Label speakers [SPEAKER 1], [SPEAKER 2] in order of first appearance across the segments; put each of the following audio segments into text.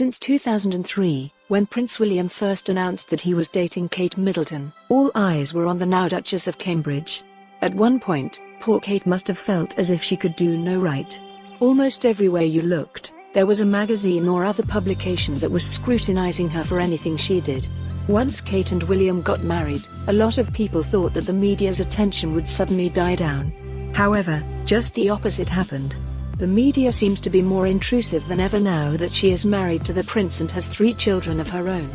[SPEAKER 1] Since 2003, when Prince William first announced that he was dating Kate Middleton, all eyes were on the now Duchess of Cambridge. At one point, poor Kate must have felt as if she could do no right. Almost everywhere you looked, there was a magazine or other publication that was scrutinizing her for anything she did. Once Kate and William got married, a lot of people thought that the media's attention would suddenly die down. However, just the opposite happened. The media seems to be more intrusive than ever now that she is married to the prince and has three children of her own.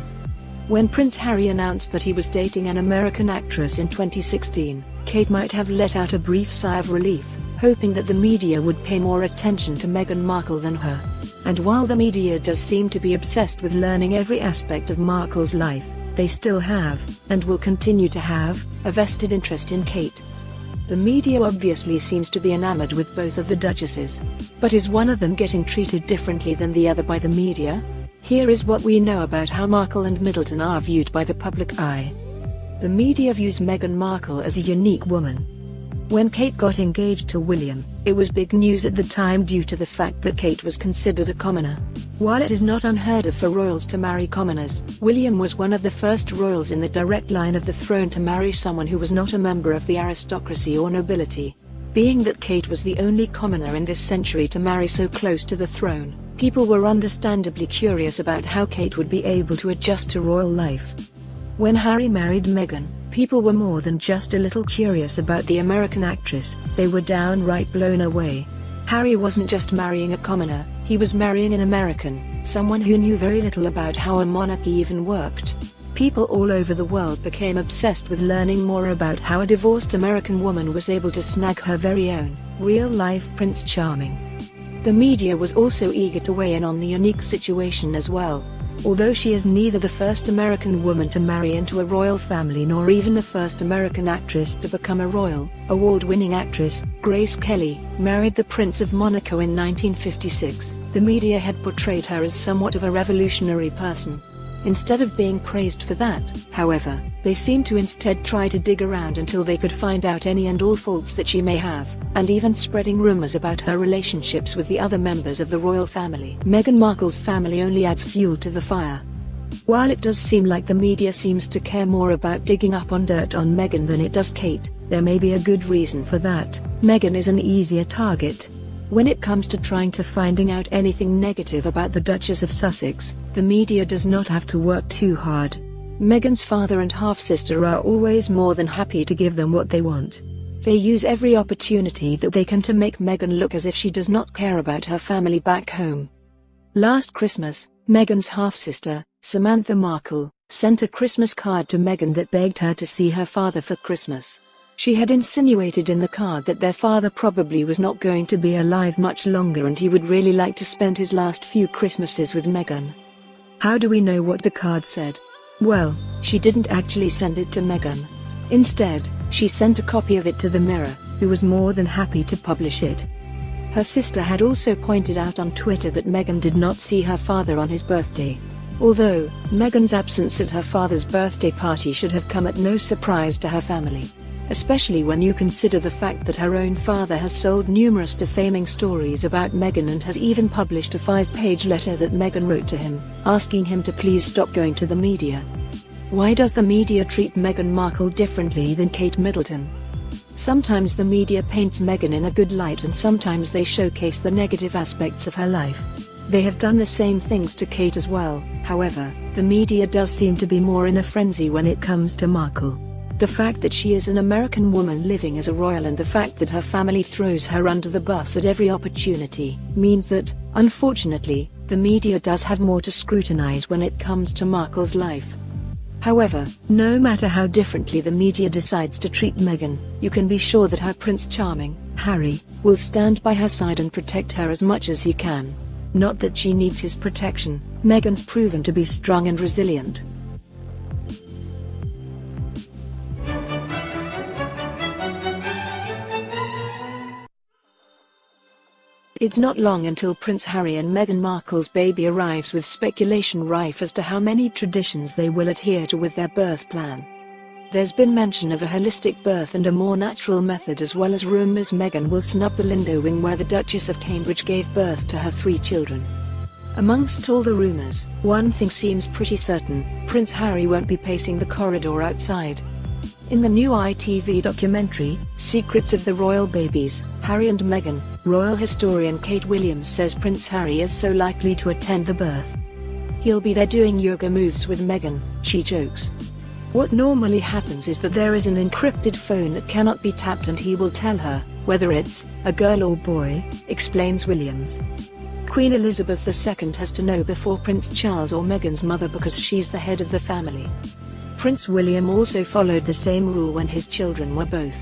[SPEAKER 1] When Prince Harry announced that he was dating an American actress in 2016, Kate might have let out a brief sigh of relief, hoping that the media would pay more attention to Meghan Markle than her. And while the media does seem to be obsessed with learning every aspect of Markle's life, they still have, and will continue to have, a vested interest in Kate. The media obviously seems to be enamored with both of the duchesses. But is one of them getting treated differently than the other by the media? Here is what we know about how Markle and Middleton are viewed by the public eye. The media views Meghan Markle as a unique woman, when Kate got engaged to William, it was big news at the time due to the fact that Kate was considered a commoner. While it is not unheard of for royals to marry commoners, William was one of the first royals in the direct line of the throne to marry someone who was not a member of the aristocracy or nobility. Being that Kate was the only commoner in this century to marry so close to the throne, people were understandably curious about how Kate would be able to adjust to royal life. When Harry married Meghan, People were more than just a little curious about the American actress, they were downright blown away. Harry wasn't just marrying a commoner, he was marrying an American, someone who knew very little about how a monarchy even worked. People all over the world became obsessed with learning more about how a divorced American woman was able to snag her very own, real-life Prince Charming. The media was also eager to weigh in on the unique situation as well. Although she is neither the first American woman to marry into a royal family nor even the first American actress to become a royal, award-winning actress, Grace Kelly, married the Prince of Monaco in 1956, the media had portrayed her as somewhat of a revolutionary person. Instead of being praised for that, however, they seem to instead try to dig around until they could find out any and all faults that she may have, and even spreading rumors about her relationships with the other members of the royal family. Meghan Markle's family only adds fuel to the fire. While it does seem like the media seems to care more about digging up on dirt on Meghan than it does Kate, there may be a good reason for that. Meghan is an easier target, when it comes to trying to finding out anything negative about the Duchess of Sussex, the media does not have to work too hard. Meghan's father and half-sister are always more than happy to give them what they want. They use every opportunity that they can to make Meghan look as if she does not care about her family back home. Last Christmas, Meghan's half-sister, Samantha Markle, sent a Christmas card to Meghan that begged her to see her father for Christmas. She had insinuated in the card that their father probably was not going to be alive much longer and he would really like to spend his last few Christmases with Meghan. How do we know what the card said? Well, she didn't actually send it to Meghan. Instead, she sent a copy of it to the Mirror, who was more than happy to publish it. Her sister had also pointed out on Twitter that Meghan did not see her father on his birthday. Although, Meghan's absence at her father's birthday party should have come at no surprise to her family especially when you consider the fact that her own father has sold numerous defaming stories about Meghan and has even published a five-page letter that Meghan wrote to him, asking him to please stop going to the media. Why does the media treat Meghan Markle differently than Kate Middleton? Sometimes the media paints Meghan in a good light and sometimes they showcase the negative aspects of her life. They have done the same things to Kate as well, however, the media does seem to be more in a frenzy when it comes to Markle. The fact that she is an American woman living as a royal and the fact that her family throws her under the bus at every opportunity, means that, unfortunately, the media does have more to scrutinize when it comes to Markle's life. However, no matter how differently the media decides to treat Meghan, you can be sure that her Prince Charming, Harry, will stand by her side and protect her as much as he can. Not that she needs his protection, Meghan's proven to be strong and resilient, It's not long until Prince Harry and Meghan Markle's baby arrives with speculation rife as to how many traditions they will adhere to with their birth plan. There's been mention of a holistic birth and a more natural method as well as rumours Meghan will snub the Lindo wing where the Duchess of Cambridge gave birth to her three children. Amongst all the rumors, one thing seems pretty certain, Prince Harry won't be pacing the corridor outside. In the new ITV documentary, Secrets of the Royal Babies, Harry and Meghan, royal historian Kate Williams says Prince Harry is so likely to attend the birth. He'll be there doing yoga moves with Meghan, she jokes. What normally happens is that there is an encrypted phone that cannot be tapped and he will tell her, whether it's a girl or boy, explains Williams. Queen Elizabeth II has to know before Prince Charles or Meghan's mother because she's the head of the family. Prince William also followed the same rule when his children were both.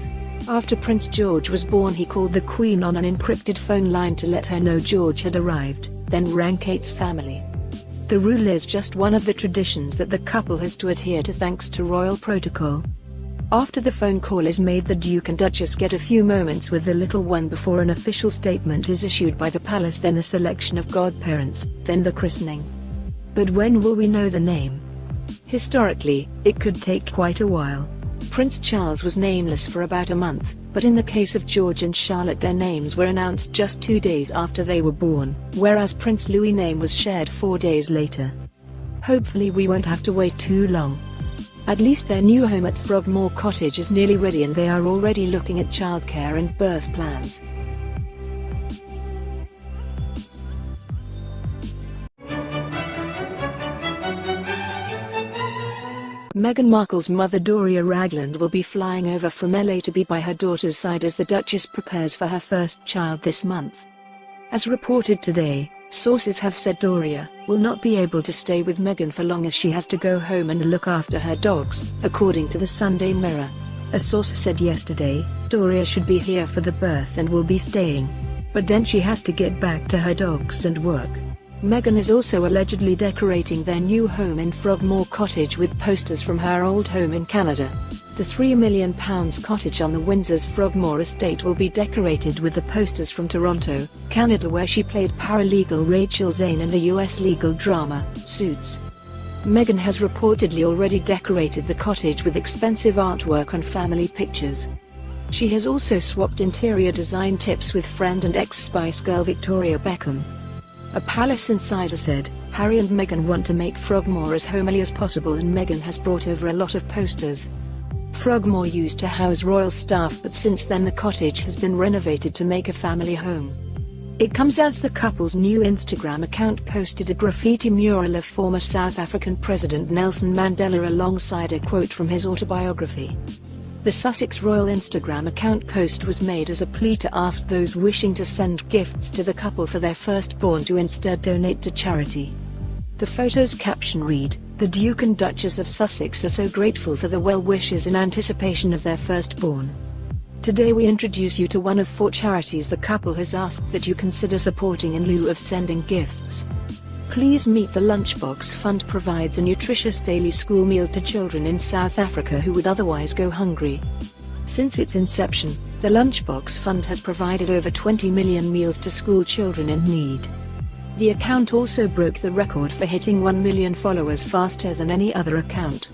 [SPEAKER 1] After Prince George was born he called the Queen on an encrypted phone line to let her know George had arrived, then rang Kate's family. The rule is just one of the traditions that the couple has to adhere to thanks to royal protocol. After the phone call is made the Duke and Duchess get a few moments with the little one before an official statement is issued by the palace then a selection of godparents, then the christening. But when will we know the name? Historically, it could take quite a while. Prince Charles was nameless for about a month, but in the case of George and Charlotte their names were announced just two days after they were born, whereas Prince Louis' name was shared four days later. Hopefully we won't have to wait too long. At least their new home at Frogmore Cottage is nearly ready and they are already looking at childcare and birth plans. Meghan Markle's mother Doria Ragland will be flying over from LA to be by her daughter's side as the Duchess prepares for her first child this month. As reported today, sources have said Doria will not be able to stay with Meghan for long as she has to go home and look after her dogs, according to the Sunday Mirror. A source said yesterday, Doria should be here for the birth and will be staying. But then she has to get back to her dogs and work. Meghan is also allegedly decorating their new home in Frogmore Cottage with posters from her old home in Canada. The £3 million cottage on the Windsor's Frogmore estate will be decorated with the posters from Toronto, Canada where she played paralegal Rachel Zane in the US legal drama, Suits. Meghan has reportedly already decorated the cottage with expensive artwork and family pictures. She has also swapped interior design tips with friend and ex-Spice Girl Victoria Beckham. A palace insider said, Harry and Meghan want to make Frogmore as homely as possible and Meghan has brought over a lot of posters. Frogmore used to house royal staff but since then the cottage has been renovated to make a family home. It comes as the couple's new Instagram account posted a graffiti mural of former South African President Nelson Mandela alongside a quote from his autobiography. The Sussex Royal Instagram account post was made as a plea to ask those wishing to send gifts to the couple for their firstborn to instead donate to charity. The photo's caption read, The Duke and Duchess of Sussex are so grateful for the well wishes in anticipation of their firstborn. Today we introduce you to one of four charities the couple has asked that you consider supporting in lieu of sending gifts. Please Meet the Lunchbox Fund provides a nutritious daily school meal to children in South Africa who would otherwise go hungry. Since its inception, the Lunchbox Fund has provided over 20 million meals to school children in need. The account also broke the record for hitting 1 million followers faster than any other account.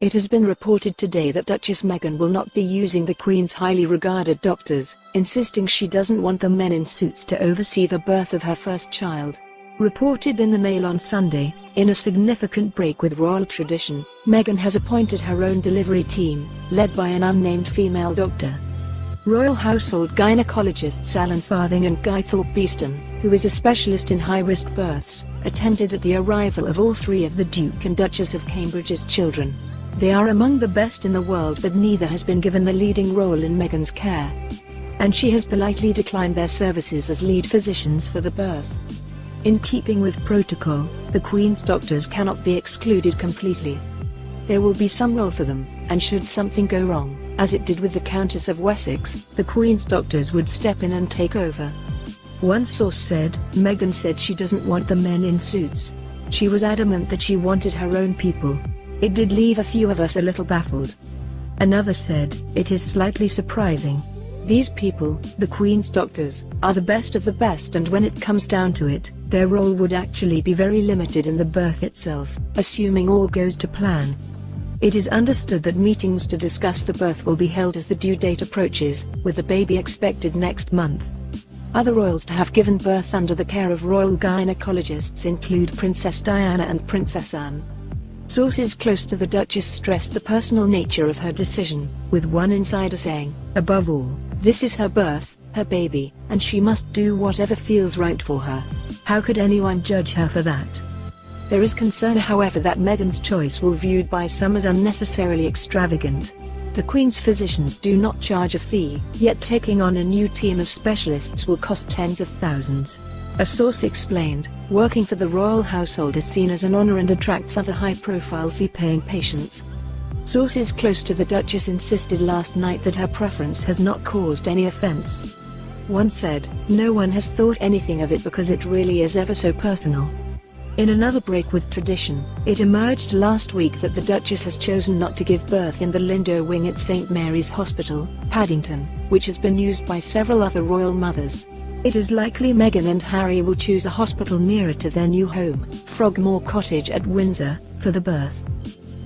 [SPEAKER 1] It has been reported today that Duchess Meghan will not be using the Queen's highly regarded doctors, insisting she doesn't want the men in suits to oversee the birth of her first child. Reported in the Mail on Sunday, in a significant break with royal tradition, Meghan has appointed her own delivery team, led by an unnamed female doctor. Royal household gynecologists Alan Farthing and Guy Thorpe Beeston, who is a specialist in high-risk births, attended at the arrival of all three of the Duke and Duchess of Cambridge's children. They are among the best in the world but neither has been given the leading role in Meghan's care. And she has politely declined their services as lead physicians for the birth. In keeping with protocol, the Queen's doctors cannot be excluded completely. There will be some role for them, and should something go wrong, as it did with the Countess of Wessex, the Queen's doctors would step in and take over. One source said, Meghan said she doesn't want the men in suits. She was adamant that she wanted her own people, it did leave a few of us a little baffled. Another said, it is slightly surprising. These people, the Queen's doctors, are the best of the best and when it comes down to it, their role would actually be very limited in the birth itself, assuming all goes to plan. It is understood that meetings to discuss the birth will be held as the due date approaches, with the baby expected next month. Other royals to have given birth under the care of royal gynecologists include Princess Diana and Princess Anne. Sources close to the Duchess stressed the personal nature of her decision, with one insider saying, above all, this is her birth, her baby, and she must do whatever feels right for her. How could anyone judge her for that? There is concern however that Meghan's choice will viewed by some as unnecessarily extravagant. The Queen's physicians do not charge a fee, yet taking on a new team of specialists will cost tens of thousands. A source explained, working for the royal household is seen as an honor and attracts other high-profile fee-paying patients. Sources close to the Duchess insisted last night that her preference has not caused any offense. One said, no one has thought anything of it because it really is ever so personal. In another break with tradition, it emerged last week that the Duchess has chosen not to give birth in the Lindo wing at St Mary's Hospital, Paddington, which has been used by several other royal mothers. It is likely Meghan and Harry will choose a hospital nearer to their new home, Frogmore Cottage at Windsor, for the birth.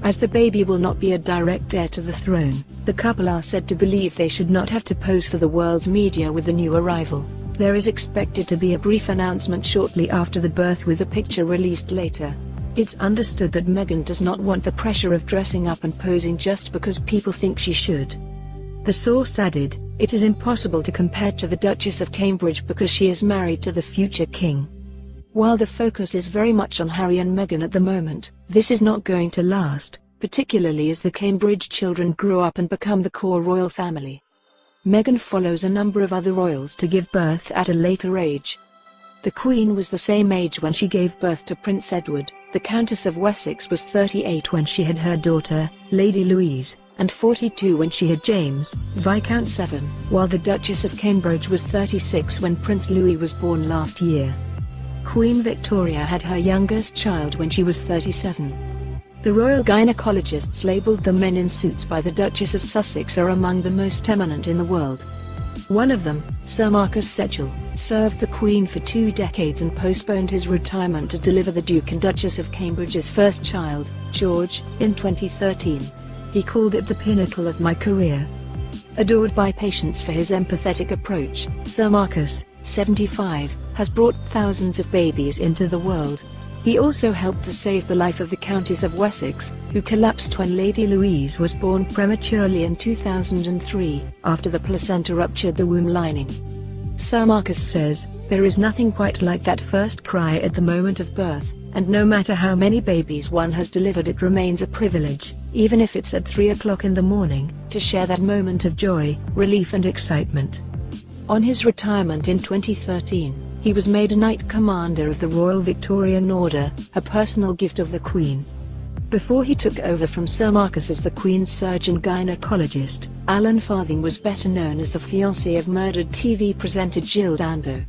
[SPEAKER 1] As the baby will not be a direct heir to the throne, the couple are said to believe they should not have to pose for the world's media with the new arrival. There is expected to be a brief announcement shortly after the birth with a picture released later. It's understood that Meghan does not want the pressure of dressing up and posing just because people think she should. The source added, it is impossible to compare to the Duchess of Cambridge because she is married to the future king. While the focus is very much on Harry and Meghan at the moment, this is not going to last, particularly as the Cambridge children grow up and become the core royal family. Meghan follows a number of other royals to give birth at a later age. The Queen was the same age when she gave birth to Prince Edward, the Countess of Wessex was 38 when she had her daughter, Lady Louise, and 42 when she had James, Viscount Severn, while the Duchess of Cambridge was 36 when Prince Louis was born last year. Queen Victoria had her youngest child when she was 37. The royal gynecologists labelled the men in suits by the Duchess of Sussex are among the most eminent in the world. One of them, Sir Marcus Setchell, served the Queen for two decades and postponed his retirement to deliver the Duke and Duchess of Cambridge's first child, George, in 2013. He called it the pinnacle of my career. Adored by patients for his empathetic approach, Sir Marcus, 75, has brought thousands of babies into the world, he also helped to save the life of the Countess of Wessex, who collapsed when Lady Louise was born prematurely in 2003, after the placenta ruptured the womb lining. Sir Marcus says, there is nothing quite like that first cry at the moment of birth, and no matter how many babies one has delivered it remains a privilege, even if it's at 3 o'clock in the morning, to share that moment of joy, relief and excitement. On his retirement in 2013, he was made a Knight Commander of the Royal Victorian Order, a personal gift of the Queen. Before he took over from Sir Marcus as the Queen's surgeon gynecologist, Alan Farthing was better known as the fiancé of murdered TV presenter Jill Dando.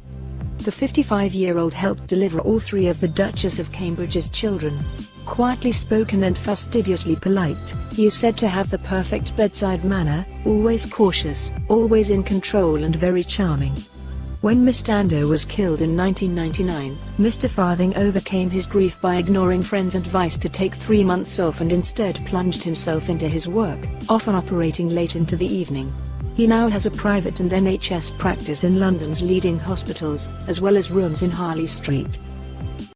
[SPEAKER 1] The 55-year-old helped deliver all three of the Duchess of Cambridge's children. Quietly spoken and fastidiously polite, he is said to have the perfect bedside manner, always cautious, always in control and very charming. When Miss Dando was killed in 1999, Mr. Farthing overcame his grief by ignoring friends' advice to take three months off and instead plunged himself into his work, often operating late into the evening. He now has a private and NHS practice in London's leading hospitals, as well as rooms in Harley Street.